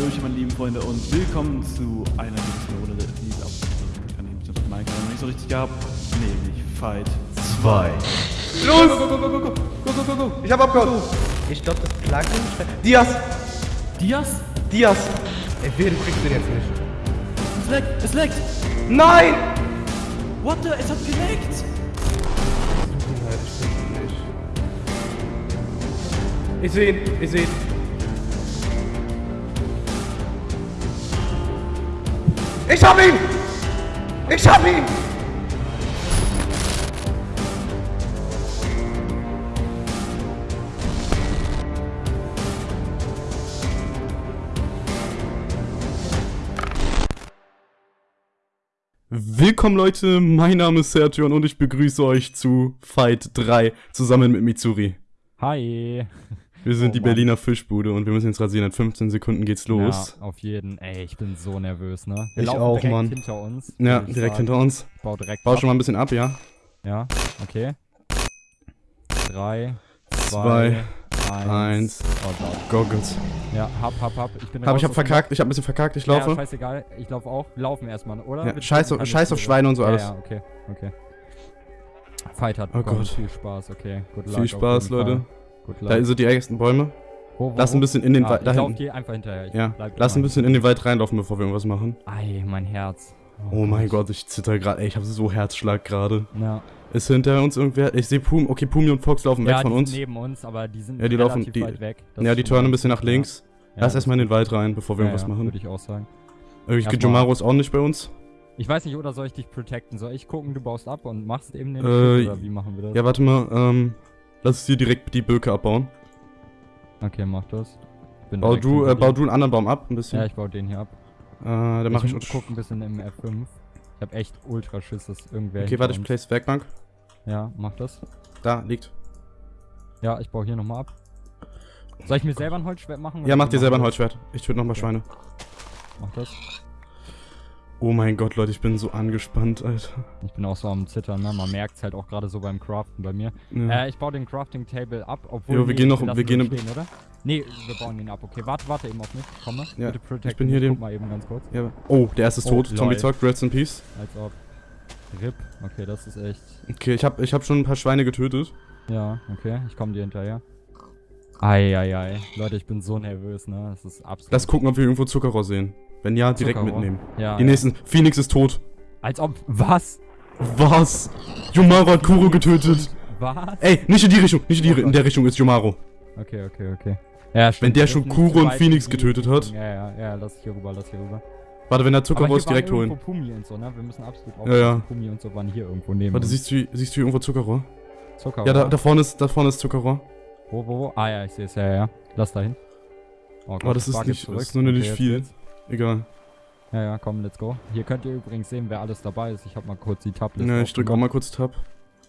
Hallöchen, meine lieben Freunde, und willkommen zu einer nächsten Runde, die ich auch nicht so richtig gehabt. Nee, nicht. Fight 2. Los! Go, go, go, go, go, go, go, go, Ich hab abgehauen. Ich glaube, das klagt Plugin. Dias! Dias? Dias! Ey, wer kriegst du jetzt nicht? Es leckt! Es leckt! Nein! What the? Es hat geleckt! Ich sehe ihn, ich sehe ihn. Ich hab ihn! Ich hab ihn! Willkommen Leute, mein Name ist Sertion und ich begrüße euch zu Fight 3 zusammen mit Mitsuri. Hi. Wir sind Oh die Mann. Berliner Fischbude und wir müssen jetzt rasieren. In 15 Sekunden geht's los. Ja, auf jeden. Ey, ich bin so nervös, ne? Wir Ich auch, direkt Mann. hinter uns. Ja, direkt sagen. hinter uns. Ich bau direkt Bau ab. schon mal ein bisschen ab, ja? Ja, okay. Drei, Zwei, zwei, eins. eins. Oh Gott. Goggles. Ja, hab, hab, hab. Ich bin Hab ich hab verkackt, ich hab ein bisschen verkackt, ich laufe. Ja, scheißegal. Ich lauf auch. Wir laufen erstmal, oder? Ja, scheiß auf- scheiß auf. Schweine und so ja, alles. Ja, okay, okay. Fight hat Oh. Gott. Viel Spaß, okay. Good luck Viel Spaß, Leute. Fall. Luck. Da sind die ersten Bäume. Wo, wo, Lass ein bisschen in den Ah, Wald, ich lauf dir einfach hinterher. Ich Ja, lass ein bisschen in den Wald reinlaufen, bevor wir irgendwas machen. Ei, mein Herz. Oh mein Gott, ich zitter gerade. Ey, ich hab so Herzschlag gerade. Ja. Ist hinter uns irgendwer? Ich sehe Pum. Okay, Pumi und Fox laufen weg ja, von die uns. Sind neben uns, aber die sind Ja, die laufen- die- weit weg. Das Ja, die turnen ein bisschen nach links. Ja, Lass erstmal in den Wald rein, bevor wir gut. irgendwas ja, ja, machen. Würde ich auch sagen. Irgendwie Jomaro ist auch nicht bei uns. Ich weiß nicht, oder soll ich dich protecten? Soll ich gucken, du baust ab und machst eben den Äh, Shit, oder wie machen wir das? Ja, warte mal, ähm, lass hier direkt die Birke abbauen. Okay, mach das. Bin Bau du, äh, bau dir. du einen anderen Baum ab, ein bisschen. Ja, ich baue den hier ab. äh, dann mach ich. ich guck ein bisschen im F5. Ich hab echt ultra Schiss, dass irgendwer okay, warte, ich uns- place Werkbank. Ja, mach das. Da, liegt. Ja, ich baue hier nochmal ab. Soll ich mir selber ein Holzschwert machen? Ja, mach dir selber ein Holzschwert. Ich töte nochmal Okay. Schweine. Mach das. Oh mein Gott, Leute, ich bin so angespannt, Alter. Ich bin auch so am Zittern, ne? Man merkt's halt auch gerade so beim Craften bei mir. Ja. Äh, ich baue den Crafting Table ab, obwohl. Jo, wir gehen noch- wir gehen stehen, oder? Nee, wir bauen ihn ab. Okay, warte, warte eben auf mich. Ich komme. Ja, Bitte protect ich bin hier Guck dem- mal eben ganz kurz. ja. Oh, der erste ist Oh, tot. Zombie zockt, Rest in Peace. Als ob. RIP. Okay, das ist echt. Okay, ich hab, ich hab schon ein paar Schweine getötet. Ja, okay, ich komme dir hinterher. Eieiei. Leute, ich bin so nervös, ne? Das ist absolut. Lass gucken, ob wir irgendwo Zuckerrohr sehen. Wenn ja, direkt Zuckerrohr. mitnehmen. Ja. Die ja. nächsten. Phoenix ist tot. Als ob. Was? Was? Jomaro hat Kuro getötet. Was? Ey, nicht in die Richtung, nicht in die Oh in der Richtung ist Jomaro. Okay, okay, okay. Ja, stimmt. Wenn der schon nicht Kuro und Phoenix getötet hat. Ja, ja, ja, lass ich hier rüber, lass hier rüber. Warte, wenn der Zuckerrohr ist, direkt holen. Pumi und so, ne? Wir müssen absolut Ja, ja. aufpassen. Pumi und so waren hier irgendwo neben Warte, siehst du, siehst du hier irgendwo Zuckerrohr? Zucker, Ja, da, da vorne ist, da vorne ist Zuckerrohr. Wo, wo, wo? Ah ja, ich sehe es, ja, ja, ja. Lass da hin. Oh Gott, Aber das ist nicht- jetzt das ist nur nicht jetzt viel. geht's. Egal. Ja, ja, komm, let's go. Hier könnt ihr übrigens sehen, wer alles dabei ist. Ich habe mal kurz die Tabliste Ja, ich drücke auch mal kurz Tab.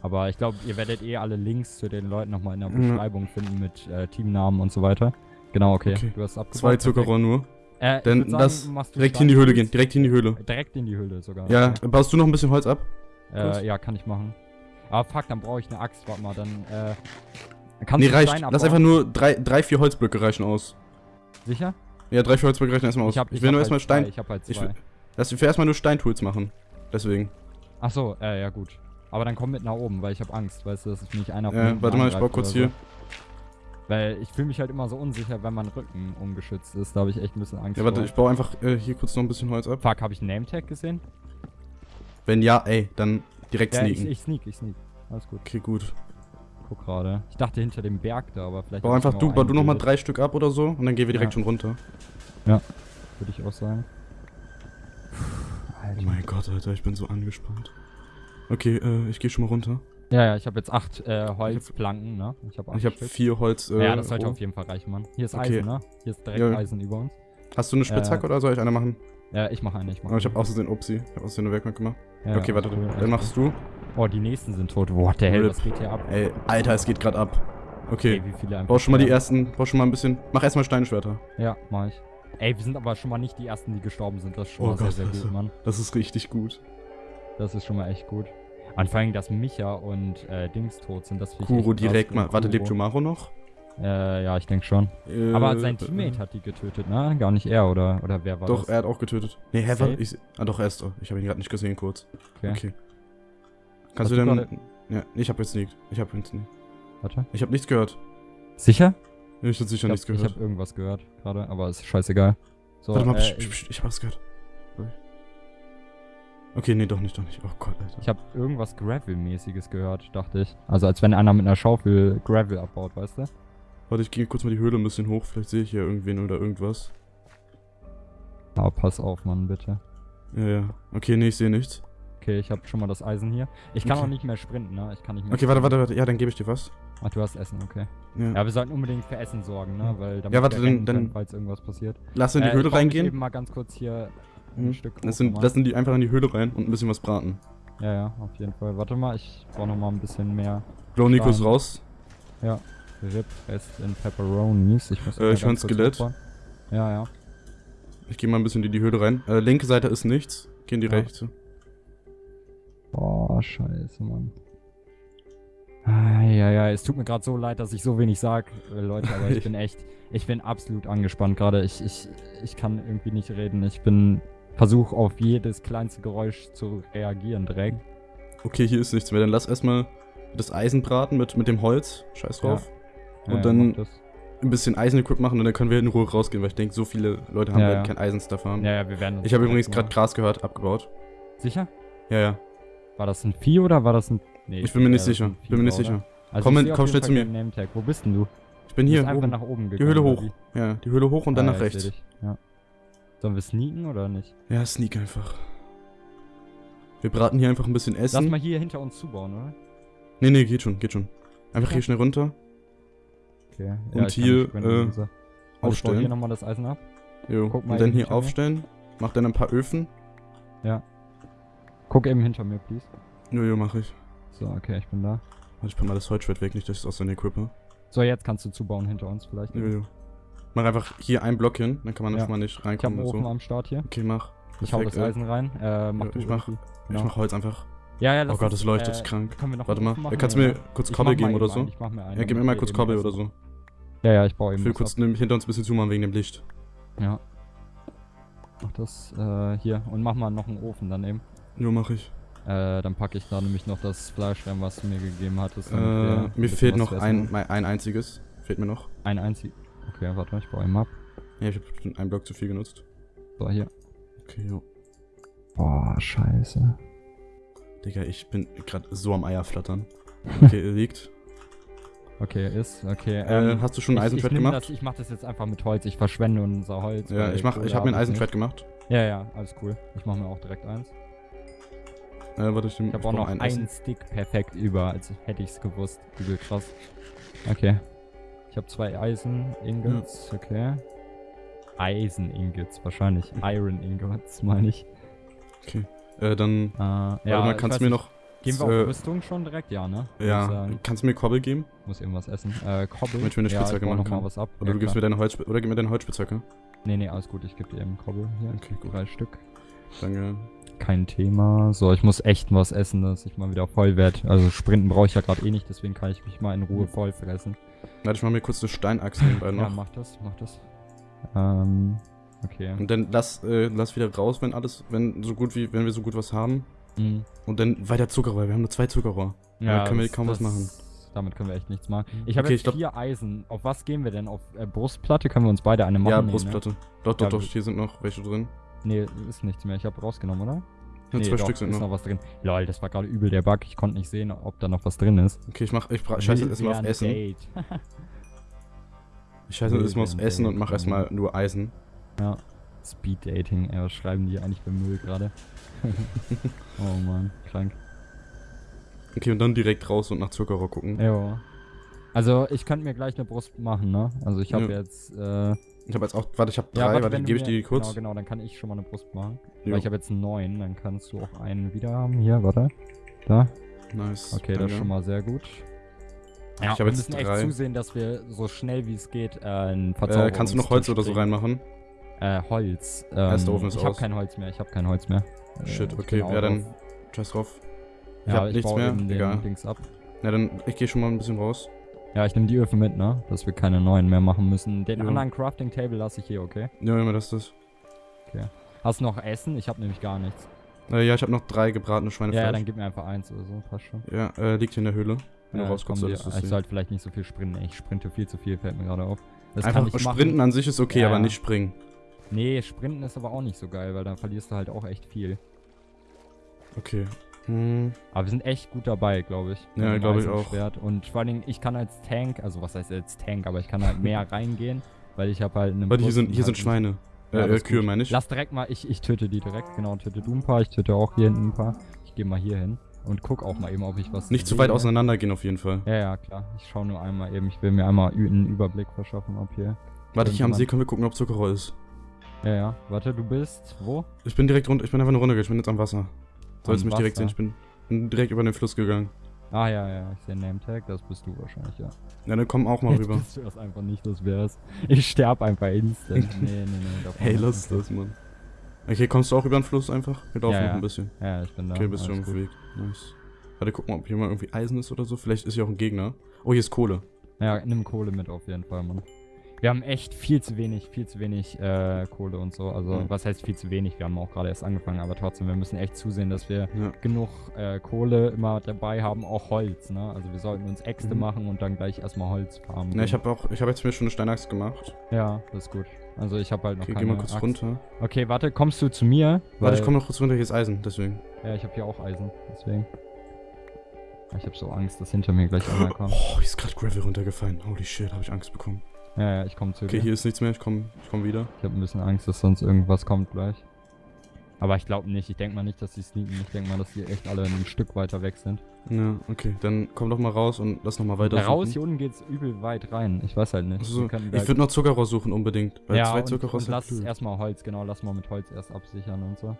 Aber ich glaube, ihr werdet eh alle Links zu den Leuten nochmal in der Ja. Beschreibung finden mit äh, Teamnamen und so weiter. Genau, okay. Okay. Du hast abgebaut. Zwei. Zuckerrohr nur. Äh, würd sagen, du direkt in die Höhle gehen. Direkt in die Höhle. Direkt in die Höhle sogar. Ja, Okay. baust du noch ein bisschen Holz ab? Äh, ja, kann ich machen. Aber fuck, dann brauche ich eine Axt. Warte mal, dann, äh. Kannst Nee, reicht. Lass einfach nur drei, drei, vier Holzblöcke reichen aus. Sicher? Ja, drei, vier Holzblöcke reichen erstmal aus. Ich, hab, ich will hab nur halt erstmal Stein. Zwei. Ich hab halt Ich zwei. will- Lass wir erstmal nur Steintools machen. Deswegen. Ach so, äh, ja gut. Aber dann komm mit nach oben, weil ich habe Angst, weißt du, dass ich mich einer Ja, warte mal, ich baue kurz hier. So. Weil ich fühle mich halt immer so unsicher, wenn mein Rücken ungeschützt ist. Da habe ich echt ein bisschen Angst Ja, warte, vor. ich baue einfach äh, hier kurz noch ein bisschen Holz ab. Fuck, habe ich einen Nametag gesehen? Wenn ja, ey, dann direkt Ja, ich, sneaken. ich sneak, ich sneak. Alles gut. Okay, gut. Guck gerade. Ich dachte hinter dem Berg da, aber vielleicht. Bau hab einfach du, bau du nochmal drei Stück ab oder so und dann gehen wir direkt Ja. schon runter. Würde ich auch sagen. Alter. Oh mein Gott, Alter, ich bin so angespannt. Okay, äh, ich gehe schon mal runter. Ja, ja, ich habe jetzt acht äh, Holzplanken, ne? Ich habe Stück. vier Holz. Äh, ja, das sollte auf jeden Fall reichen, Mann. Hier ist Okay. Eisen, ne? Hier ist direkt Ja. Eisen über uns. Hast du eine Spitzhacke Äh, oder soll ich eine machen? Ja, ich mache eine, ich mache Oh, ich habe außerdem Upsi. Ich habe außerdem eine Werkbank gemacht. Ja, okay, warte, dann machst du. Oh, die nächsten sind tot. What the hell, was geht hier ab? Ey, Alter, es geht gerade ab. Okay, Ey, wie viele einfach schon mal die ersten, bau schon mal ein bisschen. Mach erstmal Steinschwerter. Ja, mach ich. Ey, wir sind aber schon mal nicht die ersten, die gestorben sind. Das ist schon Oh mal sehr, Gott, sehr also. gut, Mann. Das ist richtig gut. Das ist schon mal echt gut. Und vor allem, dass Micha und äh, Dings tot sind, das finde ich Kuro direkt mal. Warte, lebt Kuro. Jomaro noch? Äh, ja, ich denke schon. Äh, Aber sein Teammate hat die getötet, ne? Gar nicht er, oder, oder wer war Doch, das? er hat auch getötet. Nee, ich, ah doch, er ist doch. Ich habe ihn gerade nicht gesehen, kurz. Okay. Okay. Kannst Hast du denn... Ja, ich habe jetzt nicht. Ich habe jetzt nicht. Warte. Ich habe nichts gehört. Sicher? Ich habe sicher Ich, glaub, nichts ich gehört. habe irgendwas gehört gerade, aber ist scheißegal. So, Warte mal, äh, psch, psch, ich habe was gehört. Okay, nee, doch nicht, doch nicht. Oh Gott, Alter. ich habe irgendwas Gravel-mäßiges gehört, dachte ich. Also als wenn einer mit einer Schaufel Gravel abbaut, weißt du? Warte, ich gehe kurz mal die Höhle ein bisschen hoch. Vielleicht sehe ich hier irgendwen oder irgendwas. Aber pass auf, Mann, bitte. Ja, ja. Okay, nee, ich sehe nichts. Okay, ich habe schon mal das Eisen hier. Ich kann Okay. auch nicht mehr sprinten, ne? Ich kann nicht mehr. Okay, warte, warte, warte. Ja, dann gebe ich dir was. Ach, du hast Essen, okay. Ja. Ja, wir sollten unbedingt für Essen sorgen, ne? Weil damit Ja, warte, dann- dann- können, falls irgendwas passiert. Lass in die Äh, Höhle reingehen. eben mal ganz kurz hier ein Mhm. Stück Lass, sind, nochmal. lassen die einfach in die Höhle rein und ein bisschen was braten. Ja, ja, auf jeden Fall. Warte mal, ich brauche noch mal ein bisschen mehr ist Stein. raus. Rip Rest in Pepperonis. Ich muss Äh, ich höre ein Skelett. hochfahren. Ja, ja. Ich gehe mal ein bisschen in die Höhle rein. Äh, linke Seite ist nichts. Geh in die Ja. rechte. Boah, scheiße, Mann. Ah, ja, ja, es tut mir gerade so leid, dass ich so wenig sag, äh, Leute, aber ich bin echt, ich bin absolut angespannt gerade. Ich, ich, ich kann irgendwie nicht reden. Ich bin, versuch auf jedes kleinste Geräusch zu reagieren direkt. Okay, hier ist nichts mehr. Dann lass erstmal das Eisen braten mit, mit dem Holz. Scheiß drauf. Ja, Und ja, dann- mach das. Ein bisschen Eisen-Equip machen und dann können wir in Ruhe rausgehen, weil ich denke, so viele Leute haben Ja, halt ja. kein Eisenstuff haben. Ja, ja, wir werden. uns Ich habe übrigens gerade Gras gehört, abgebaut. Sicher? Ja, ja. War das ein Vieh oder war das ein. Nee, Ich bin mir nicht ja, ist sicher. ein Bin mir nicht Vieh, sicher. Also Komm komm schnell zu mir. Wo bist denn du? Ich bin hier einfach oben. nach oben gegangen. Die Höhle hoch. Ja, die Höhle hoch und dann Ah, nach ja, rechts. Ja. Sollen wir sneaken oder nicht? Ja, sneak einfach. Wir braten hier einfach ein bisschen Lass Essen. mal hier hinter uns zubauen, oder? Nee, nee, geht schon, geht schon. Einfach Ja. hier schnell runter. Okay. Und ich kann hier, äh. Also aufstellen. hier nochmal das Eisen ab. Jo. Guck mal und dann hier aufstellen. Mach dann ein paar Öfen. Guck eben hinter mir, please. Jojo, mach ich. So, okay, ich bin da. Ich pack mal das Holzschwert weg, nicht, dass ich es aus seiner equippe. So, jetzt kannst du zubauen hinter uns vielleicht. Jojo. Mach einfach hier einen Block hin, dann kann man Ja. einfach mal nicht Ich habe reinkommen einen Ofen so. am Start hier. Okay, mach. Ich hau das Perfekt, Eisen rein. Äh, mach Ja, ich mach- irgendwie. Ich Genau. mach Holz einfach. Ja, ja, Oh lass Gott, uns, das leuchtet äh, krank. Können wir noch Warte mal. Machen? Kannst du mir kurz Ich Kobbel geben oder so? einen, Ich mach mir einen. Ja, gib mir mal kurz Kobbel oder so. Ja, ja, ich baue Ich eben will was kurz ne, hinter uns ein bisschen zumachen wegen dem Licht. Ja. Mach das äh, hier und mach mal noch einen Ofen dann eben. Jo, mach ich. Äh, dann packe ich da nämlich noch das Fleisch rein, was du mir gegeben hattest. Äh, mir fehlt noch ein, ein einziges. Fehlt mir noch. Ein einzig. Okay, warte, ich baue ihn ab. Ja, ich hab bestimmt einen Block zu viel genutzt. So, hier. Okay, jo. Boah, scheiße. Digga, ich bin gerade so am Eier flattern. Okay, liegt. Okay, ist, okay. Äh, hast du schon ein Eisenschwert nehm gemacht? Das, ich mach das jetzt einfach mit Holz. Ich verschwende unser Holz. Ja, ich mach, ich Kohle hab mir ein Eisenschwert gemacht. Ja, ja, alles cool. Ich mach mir auch direkt eins. Äh, warte, ich, Ich hab auch noch einen Essen. Stick perfekt über, als hätte ich's gewusst. Übel krass. Okay. Ich habe zwei Eisen-Ingots, okay. Eisen-Ingots, wahrscheinlich. Iron-Ingots, meine ich. Okay. Äh, dann, Äh, warte ja, mal, ich kannst du mir noch, Gehen wir äh, auf Rüstung schon direkt? Ja, ne? Ich ja, sagen. kannst du mir Kobbel geben? Muss irgendwas essen. Äh, Kobbel. Damit wir eine ja, Spitzhacke ich baue machen noch mal können. was ab. Oder ja, du gibst klar. mir deine Holz, oder gib mir deine Holzspitzhacke. Nee, nee, alles gut. Ich gebe dir eben Kobbel hier. Okay, gut. Drei Stück. Danke. Kein Thema. So, ich muss echt was essen, dass ich mal wieder voll werde. Also sprinten brauche ich ja gerade eh nicht, deswegen kann ich mich mal in Ruhe voll fressen. Warte, ich mach mir kurz eine Steinachse nebenbei Ja, noch. mach das, mach das. Ähm, okay. Und dann lass, äh, lass wieder raus, wenn alles, wenn so gut wie, wenn wir so gut was haben. Mhm. Und dann weiter Zuckerrohr. Wir haben nur zwei Zuckerrohr. Ja, können wir kaum was machen. Damit können wir echt nichts machen. Ich habe Okay, jetzt ich vier Eisen. Auf was gehen wir denn? Auf äh, Brustplatte können wir uns beide eine machen? ja, Nee, Brustplatte. Doch, doch, Ja, doch, hier sind noch welche drin. Ne? nee, ist nichts mehr. Ich habe rausgenommen, oder? Ja, nee, zwei doch, Stück sind ist noch. noch was drin. Lol, das war gerade übel der Bug. Ich konnte nicht sehen, ob da noch was drin ist. Okay, ich mach, ich scheiße jetzt erstmal auf Essen. Ich scheiße jetzt erstmal ein Essen und mach erstmal nur Eisen. Ja. Speed Dating, ey, was schreiben die eigentlich für Müll gerade? oh man, krank. Okay, und dann direkt raus und nach Zuckerrohr gucken. Jo. Also, ich könnte mir gleich eine Brust machen, ne? Also, ich habe Ja. jetzt, äh, Ich habe jetzt auch, warte, ich habe drei, Ja, warte, du gebe ich dir die kurz. Genau, genau, dann kann ich schon mal eine Brust machen. Jo. Weil ich habe jetzt neun, dann kannst du auch einen wieder haben. Hier, warte. Da. Nice. Okay, das danke. ist schon mal sehr gut. Ja, Ich wir müssen echt zusehen, dass wir so schnell wie es geht äh, einen Äh, kannst du noch Holz oder so reinmachen? Äh, Holz. Ähm, Erster Ofen ist ich habe kein Holz mehr, ich habe kein Holz mehr. Äh, Shit, ich okay, ja, dann scheiß drauf. Ich Ja, hab ich nichts mehr, den egal. Dings ab. Na dann, ich gehe schon mal ein bisschen raus. Ja, ich nehme die Öfen mit, ne? Dass wir keine neuen mehr machen müssen. Den Ja. anderen Crafting Table lasse ich hier, okay? Ja, immer das ist Hast du noch Essen? Ich habe nämlich gar nichts. Äh, ja, ich habe noch drei gebratene Schweinefleisch. ja, dann gib mir einfach eins oder so, passt schon. Ja, äh, liegt hier in der Höhle. Wenn Ja, du rauskommst, komm, solltest du es ich sollte vielleicht nicht so viel sprinten. Ich sprinte viel zu viel, fällt mir gerade auf. Das Einfach sprinten machen. an sich ist okay, Ja, aber nicht springen. Nee, sprinten ist aber auch nicht so geil, weil dann verlierst du halt auch echt viel. Okay. Hm, Aber wir sind echt gut dabei, glaube ich. Ja, dem glaub ich Eisenschwert. Und vor allen Dingen, ich kann als Tank, also was heißt als Tank, aber ich kann halt mehr reingehen, weil ich habe halt eine warte, hier sind, hier und sind halt Schweine. Ja, Äh, äh, Kühe meine ich. Lass direkt mal, ich, ich töte die direkt, genau, töte du ein paar, ich töte auch hier hinten ein paar. Ich gehe mal hier hin und guck auch mal eben, ob ich was Nicht zu weit auseinander gehen auf jeden Fall. Ja, ja, klar. Ich schaue nur einmal eben, ich will mir einmal einen Überblick verschaffen, ob hier. Warte, hier am See können wir gucken, ob Zuckerrohr ist. Ja, ja. Warte, du bist wo? Ich bin direkt runter, ich bin einfach nur runtergegangen, ich bin jetzt am Wasser. Sollst mich direkt sehen, ich bin, bin direkt über den Fluss gegangen. Ah, ja, ja, ich sehe Nametag, das bist du wahrscheinlich, ja. Ja, dann komm auch mal rüber. bist du das einfach nicht, das wär's. Ich sterb einfach instant. nee, nee, nee. Hey, lass das, Mann. Okay, kommst du auch über den Fluss einfach? Wir laufen Ja, noch ein bisschen. Ja, ich bin da. Okay, bist du auf dem. Weg. Nice. Warte, guck mal, ob hier mal irgendwie Eisen ist oder so. Vielleicht ist hier auch ein Gegner. Oh, hier ist Kohle. Ja, nimm Kohle mit auf jeden Fall, Mann. Wir haben echt viel zu wenig, viel zu wenig äh, Kohle und so. Also, Mhm. was heißt viel zu wenig? Wir haben auch gerade erst angefangen, aber trotzdem, wir müssen echt zusehen, dass wir Ja. genug äh, Kohle immer dabei haben, auch Holz, ne? Also, wir sollten uns Äxte Mhm. machen und dann gleich erstmal Holz farmen. Na, ich habe auch, ich habe jetzt mir schon eine Steinachs gemacht. Ja, das ist gut. Also, ich habe halt noch Okay, geh keine mal kurz Axt. runter. Okay, warte, kommst du zu mir? Warte, ich komme noch kurz runter, hier ist Eisen, deswegen. Ja, ich habe hier auch Eisen, deswegen. Ich habe so Angst, dass hinter mir gleich einer kommt. Oh, hier ist gerade Gravel runtergefallen. Holy shit, habe ich Angst bekommen. Ja, ja, ich komme zu Okay, dir. hier ist nichts mehr, ich komme ich komm wieder. Ich habe ein bisschen Angst, dass sonst irgendwas kommt gleich. Aber ich glaube nicht. Ich denke mal nicht, dass die sneaken. Ich denke mal, dass die echt alle ein Stück weiter weg sind. Ja, okay, dann komm doch mal raus und lass noch mal weiter raus, hier unten geht's übel weit rein. Ich weiß halt nicht. Also, ich würde noch Zuckerrohr suchen unbedingt. Weil ja, zwei und, Zuckerrohr und sind lass cool. erstmal Holz, genau, lass mal mit Holz erst absichern und so.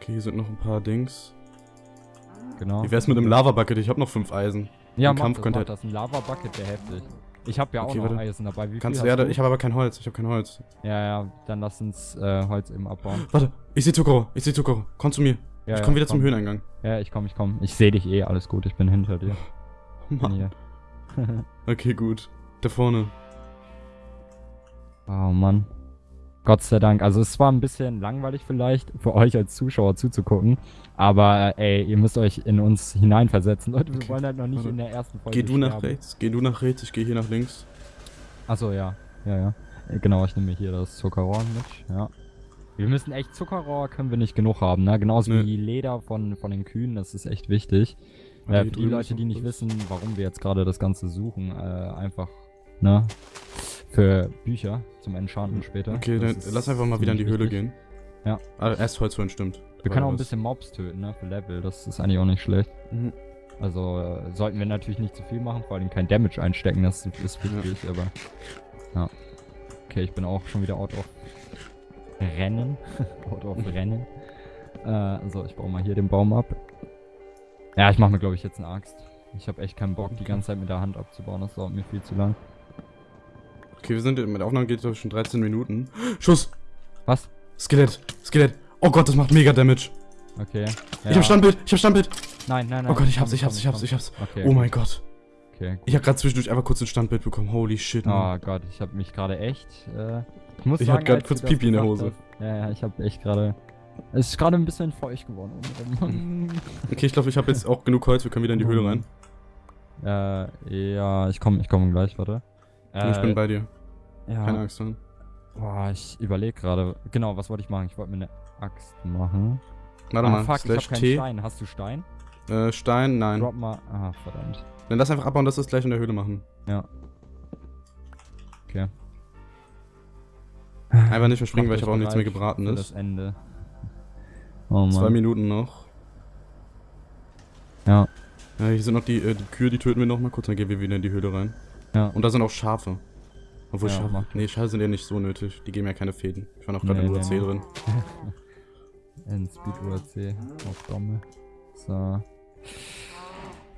Okay, hier sind noch ein paar Dings. Genau. Wie wär's mit einem Lava-Bucket? Ich habe noch fünf Eisen. ja, im Kampf das, könnte mach das. Ein Lava-Bucket wäre heftig. Ich habe ja auch Okay, noch warte. Eisen dabei. Wie Kannst ja, du? ich habe aber kein Holz. Ich habe kein Holz. ja, ja, dann lass uns äh, Holz eben abbauen. Warte, ich sehe Zuckerrohr. Ich sehe Zuckerrohr. Komm zu mir. Ja, ich ja, komm wieder komm. zum Höheneingang. Ja, ich komm, ich komm. Ich sehe dich eh, alles gut. Ich bin hinter dir. Bin Mann. Okay, gut. Da vorne. Oh Mann. Gott sei Dank. Also es war ein bisschen langweilig vielleicht für euch als Zuschauer zuzugucken. Aber ey, ihr müsst euch in uns hineinversetzen. Leute, wir Okay, wollen halt noch nicht warte. in der ersten Folge Geh du nach sterben. rechts. Geh du nach rechts. Ich gehe hier nach links. Achso, ja. Ja, ja. Äh, Genau, ich nehme hier das Zuckerrohr mit. Ja. Wir müssen echt Zuckerrohr können wir nicht genug haben, ne? Genauso Nö. wie Leder von, von den Kühen, das ist echt wichtig. Äh, die Leute, die nicht wissen, warum wir jetzt gerade das Ganze suchen, äh, einfach, ne? Für Bücher zum Enchanten später. Okay, Das dann lass einfach mal wieder in die Höhle wichtig. gehen. Ja. Ah, erst Holz holen, stimmt. Wir können auch ein bisschen Mobs töten, ne? Für Level, das ist eigentlich auch nicht schlecht. Mhm. Also äh, sollten wir natürlich nicht zu viel machen, vor allem kein Damage einstecken, das ist, wichtig, aber. Ja. Okay, ich bin auch schon wieder out of Rennen. out of Rennen. Äh, so, ich baue mal hier den Baum ab. Ja, ich mache mir, glaube ich, jetzt eine Axt. Ich habe echt keinen Bock, die ganze Zeit mit der Hand abzubauen, das dauert mir viel zu lang. Okay, wir sind mit Aufnahme geht es schon 13 Minuten. Schuss! Was? Skelett! Skelett! Oh Gott, das macht mega Damage. Okay. Ich hab Standbild! Ich hab Standbild! Nein, nein, nein. Oh Gott, ich hab's, ich hab's, ich hab's, ich hab's. Okay. Oh mein Gott. Okay. Ich hab gerade zwischendurch einfach kurz ein Standbild bekommen. Holy shit, Mann. Oh Gott, ich habe mich gerade echt. Äh, ich muss Ich sagen, hab grad als kurz Pipi in der Hose. hast- Ja, ja, ich habe echt gerade. Es ist gerade ein bisschen feucht geworden. Okay, ich glaube, ich habe jetzt auch genug Holz. Wir können wieder in die Höhle rein. äh, ja, ich komme ich komm gleich, warte. Äh, ich bin bei dir. Keine ja, Angst haben. boah, ich überlege gerade. Genau, was wollte ich machen? Ich wollte mir eine Axt machen. Warte ah, mal. fuck, ich Slash habe keinen T. Stein. Hast du Stein? Äh, Stein, nein. Drop mal. Ah, verdammt. Dann lass einfach abbauen, dass wir es gleich in der Höhle machen. Ja. Okay. Einfach nicht verspringen, weil ich habe auch nichts mehr gebraten ist. Das Ende. Oh Zwei Mann. Minuten noch. Ja. Ja, hier sind noch die, äh, die Kühe, die töten wir noch mal kurz, dann gehen wir wieder in die Höhle rein. Ja. Und da sind auch Schafe. Obwohl Ja, macht Nee, Schafe sind ja nicht so nötig. Die geben ja keine Fäden. Ich war noch gerade Nee, in UAC nee. drin. In Speed UAC auf Domme. So.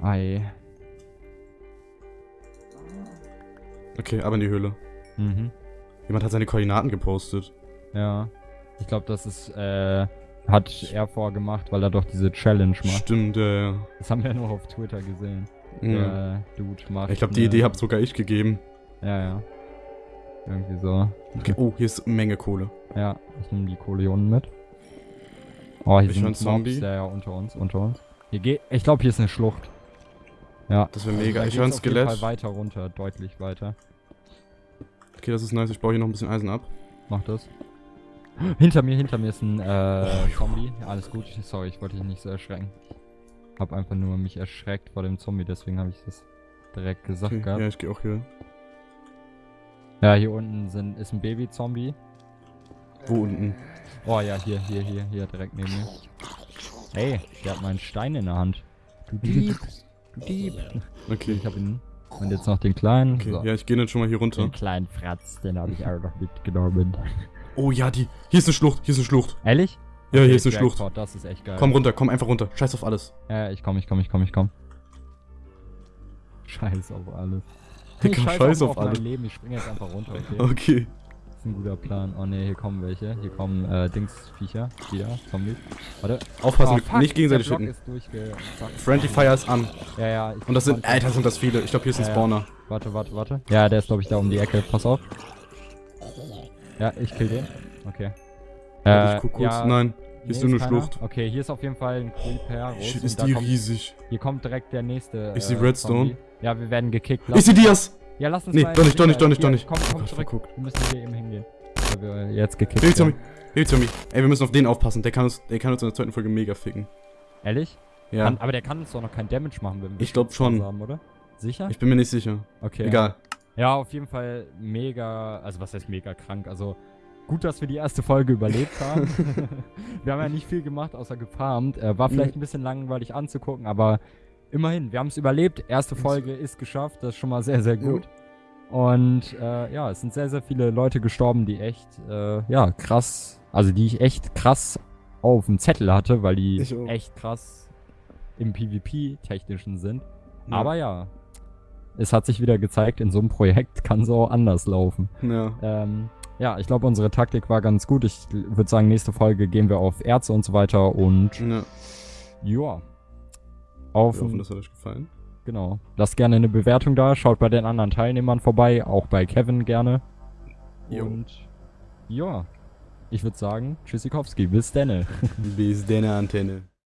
Ei. Okay, aber in die Höhle. Mhm. Jemand hat seine Koordinaten gepostet. Ja. Ich glaube, das ist, äh, hat er vorgemacht, weil er doch diese Challenge macht. Stimmt, ja, ja. Das haben wir nur auf Twitter gesehen. Ja. Der Dude macht. Ich glaube, die Idee habt sogar ich gegeben. Ja, ja. Irgendwie so. Okay. Oh, hier ist eine Menge Kohle. Ja, ich nehme die Kohlionen mit. Oh, hier Ich einen sind Zombie. Mobs. Ja, ja, unter uns, unter uns. Hier geht, ich glaube, hier ist eine Schlucht. Ja. Das wäre Also mega. da Ich höre ein geht's auf jeden Fall Skelett. weiter runter, deutlich weiter. Okay, das ist nice. Ich baue hier noch ein bisschen Eisen ab. Mach das. Hinter mir, hinter mir ist ein äh, Oh, Zombie. Ja, alles gut. Sorry, ich wollte dich nicht so erschrecken. Hab einfach nur mich erschreckt vor dem Zombie, deswegen habe ich das direkt gesagt Okay. gehabt. Ja, ich gehe auch hier. Ja, hier unten sind, ist ein Baby-Zombie. Wo unten? Oh ja, hier, hier, hier, hier, direkt neben mir. Hey, der hat meinen Stein in der Hand. Du Dieb. Du Dieb. Okay. Ich hab ihn. Und jetzt noch den kleinen. Okay, so. ja, ich gehe jetzt schon mal hier runter. Den kleinen Fratz, den habe ich auch noch mitgenommen. Oh ja, die. Hier ist eine Schlucht, hier ist eine Schlucht. Ehrlich? Ja, Okay, hier ist eine Schlucht. Jackpot, Das ist echt geil. Komm runter, komm einfach runter. Scheiß auf alles. Ja, ich komm, ich komm, ich komm, ich komm. Scheiß auf alles. Digga, Ich scheiß auch auf mein alles. Leben, ich spring jetzt einfach runter, okay? Okay. Das ist ein guter Plan. Oh ne, hier kommen welche. Hier kommen äh, Dingsviecher. Wieder, Zombies. Warte. Aufpassen, Oh, nicht gegenseitig schütten. Friendly Fire ist an. Ja, ja. Ich Und das sind, Alter, sind das viele. Ich glaube, hier ist ein Ja, ja. Spawner. Warte, warte, warte. Ja, der ist, glaube ich, da um die Ecke. Pass auf. Ja, ich kill den. Okay. Warte, ich guck kurz. ja, Nein, hier ist nur eine keiner. Shlucht. Okay, hier ist auf jeden Fall ein Creeper. Shit, und ist die kommt, riesig. Hier kommt direkt der nächste. Ich seh äh, Redstone. Zombie. Ja, wir werden gekickt. Ich seh Dias! Ja, lass uns Nee, mal doch nicht, doch nicht, doch nicht, doch nicht. Komm, komm zurück. verguckt. Wir müssen hier eben hingehen. Weil wir jetzt gekickt Zombie, werden. Hill Zombie. Ey, wir müssen auf den aufpassen. Der kann uns, der kann uns in der zweiten Folge mega ficken. Ehrlich? Ja. Kann, aber der kann uns doch noch kein Damage machen, wenn wir Ich glaub Schutzpause schon. Haben, oder? Sicher? Ich bin mir nicht sicher. okay. Egal. Ja, auf jeden Fall mega, also was heißt mega krank? Also gut, dass wir die erste Folge überlebt haben. wir haben ja nicht viel gemacht, außer gefarmt. Äh, war vielleicht ein bisschen langweilig anzugucken, aber immerhin, wir haben es überlebt. Erste Folge ist geschafft, das ist schon mal sehr, sehr gut. Und äh, ja, es sind sehr, sehr viele Leute gestorben, die echt, äh, ja, krass, also die ich echt krass auf dem Zettel hatte, weil die echt krass im PvP-Technischen sind. Ja. Aber ja, es hat sich wieder gezeigt, in so einem Projekt kann es auch anders laufen. Ja. Ähm, ja, ich glaube, unsere Taktik war ganz gut. Ich würde sagen, nächste Folge gehen wir auf Ärzte und so weiter und Ja. ja. Auf, Wir hoffen, das hat euch gefallen. genau. Lasst gerne eine Bewertung da. Schaut bei den anderen Teilnehmern vorbei, auch bei Kevin gerne. Jo. Und ja, ich würde sagen, Tschüssikowski, bis denne. Bis deine Antenne.